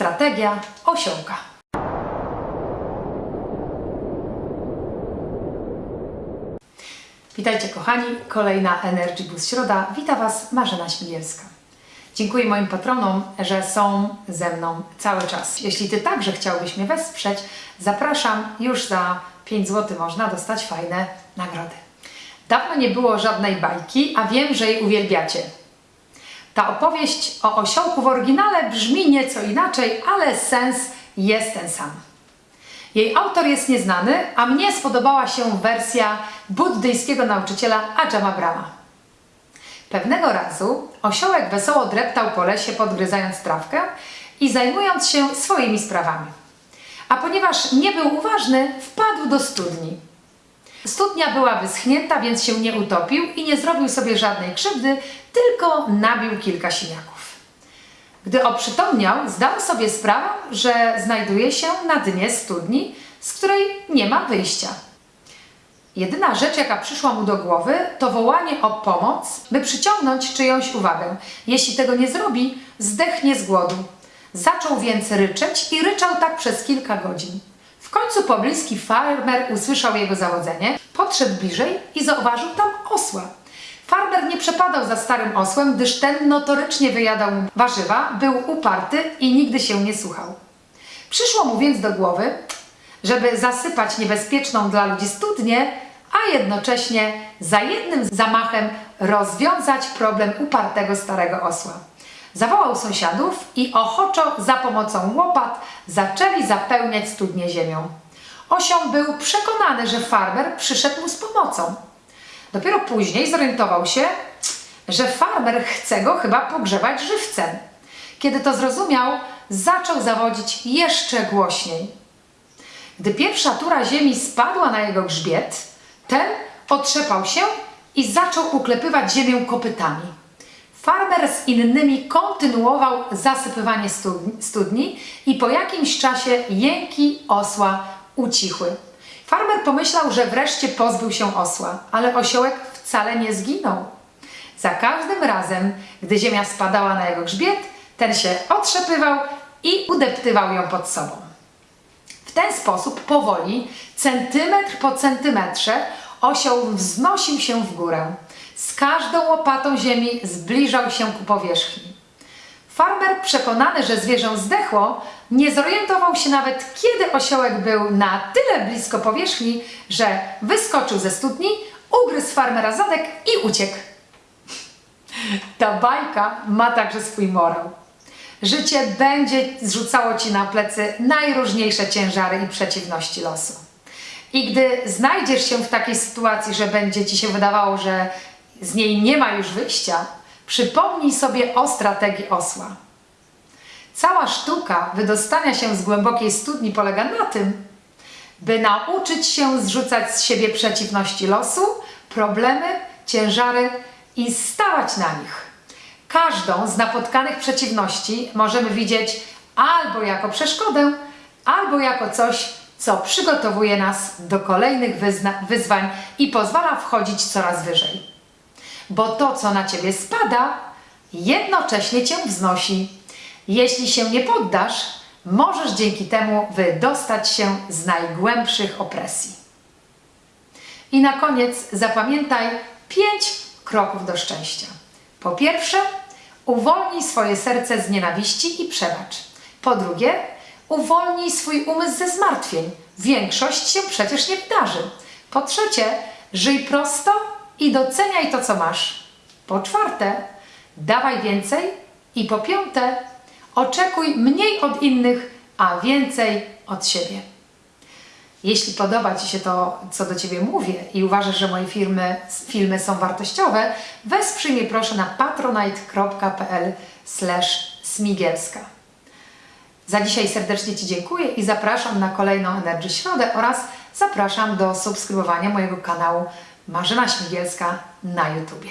Strategia osiołka. Witajcie kochani, kolejna Energy Boost Środa. Witam Was Marzena Śmigielska. Dziękuję moim patronom, że są ze mną cały czas. Jeśli Ty także chciałbyś mnie wesprzeć, zapraszam, już za 5 zł można dostać fajne nagrody. Dawno nie było żadnej bajki, a wiem, że jej uwielbiacie. Ta opowieść o osiołku w oryginale brzmi nieco inaczej, ale sens jest ten sam. Jej autor jest nieznany, a mnie spodobała się wersja buddyjskiego nauczyciela Ajama Brahma. Pewnego razu osiołek wesoło dreptał po lesie, podgryzając trawkę i zajmując się swoimi sprawami. A ponieważ nie był uważny, wpadł do studni. Studnia była wyschnięta, więc się nie utopił i nie zrobił sobie żadnej krzywdy, tylko nabił kilka siniaków. Gdy oprzytomniał, zdał sobie sprawę, że znajduje się na dnie studni, z której nie ma wyjścia. Jedyna rzecz, jaka przyszła mu do głowy, to wołanie o pomoc, by przyciągnąć czyjąś uwagę. Jeśli tego nie zrobi, zdechnie z głodu. Zaczął więc ryczeć i ryczał tak przez kilka godzin. W końcu pobliski farmer usłyszał jego zawodzenie, podszedł bliżej i zauważył tam osła. Farmer nie przepadał za starym osłem, gdyż ten notorycznie wyjadał mu warzywa, był uparty i nigdy się nie słuchał. Przyszło mu więc do głowy, żeby zasypać niebezpieczną dla ludzi studnię, a jednocześnie za jednym zamachem rozwiązać problem upartego starego osła. Zawołał sąsiadów i ochoczo za pomocą łopat zaczęli zapełniać studnię ziemią. Osioł był przekonany, że farmer przyszedł mu z pomocą. Dopiero później zorientował się, że farmer chce go chyba pogrzebać żywcem. Kiedy to zrozumiał, zaczął zawodzić jeszcze głośniej. Gdy pierwsza tura ziemi spadła na jego grzbiet, ten otrzepał się i zaczął uklepywać ziemię kopytami. Farmer z innymi kontynuował zasypywanie studni, i po jakimś czasie jęki osła ucichły. Farmer pomyślał, że wreszcie pozbył się osła, ale osiołek wcale nie zginął. Za każdym razem, gdy ziemia spadała na jego grzbiet, ten się otrzepywał i udeptywał ją pod sobą. W ten sposób powoli, centymetr po centymetrze, osioł wznosił się w górę. Z każdą łopatą ziemi zbliżał się ku powierzchni. Farmer, przekonany, że zwierzę zdechło, nie zorientował się nawet, kiedy osiołek był na tyle blisko powierzchni, że wyskoczył ze studni, ugryzł farmera zadek i uciekł. Ta bajka ma także swój morał. Życie będzie zrzucało Ci na plecy najróżniejsze ciężary i przeciwności losu. I gdy znajdziesz się w takiej sytuacji, że będzie Ci się wydawało, że z niej nie ma już wyjścia, przypomnij sobie o strategii osła. Cała sztuka wydostania się z głębokiej studni polega na tym, by nauczyć się zrzucać z siebie przeciwności losu, problemy, ciężary i stawać na nich. Każdą z napotkanych przeciwności możemy widzieć albo jako przeszkodę, albo jako coś, co przygotowuje nas do kolejnych wyzwań i pozwala wchodzić coraz wyżej. Bo to, co na Ciebie spada, jednocześnie Cię wznosi. Jeśli się nie poddasz, możesz dzięki temu wydostać się z najgłębszych opresji. I na koniec zapamiętaj pięć kroków do szczęścia. Po pierwsze, uwolnij swoje serce z nienawiści i przebacz. Po drugie, uwolnij swój umysł ze zmartwień. Większość się przecież nie wydarzy. Po trzecie, żyj prosto i doceniaj to, co masz. Po czwarte, dawaj więcej. I po piąte, oczekuj mniej od innych, a więcej od siebie. Jeśli podoba Ci się to, co do Ciebie mówię i uważasz, że moje filmy, filmy są wartościowe, wesprzyj mnie proszę na patronite.pl smigielska. Za dzisiaj serdecznie Ci dziękuję i zapraszam na kolejną Energy Środę oraz zapraszam do subskrybowania mojego kanału Marzena Śmigielska na YouTubie.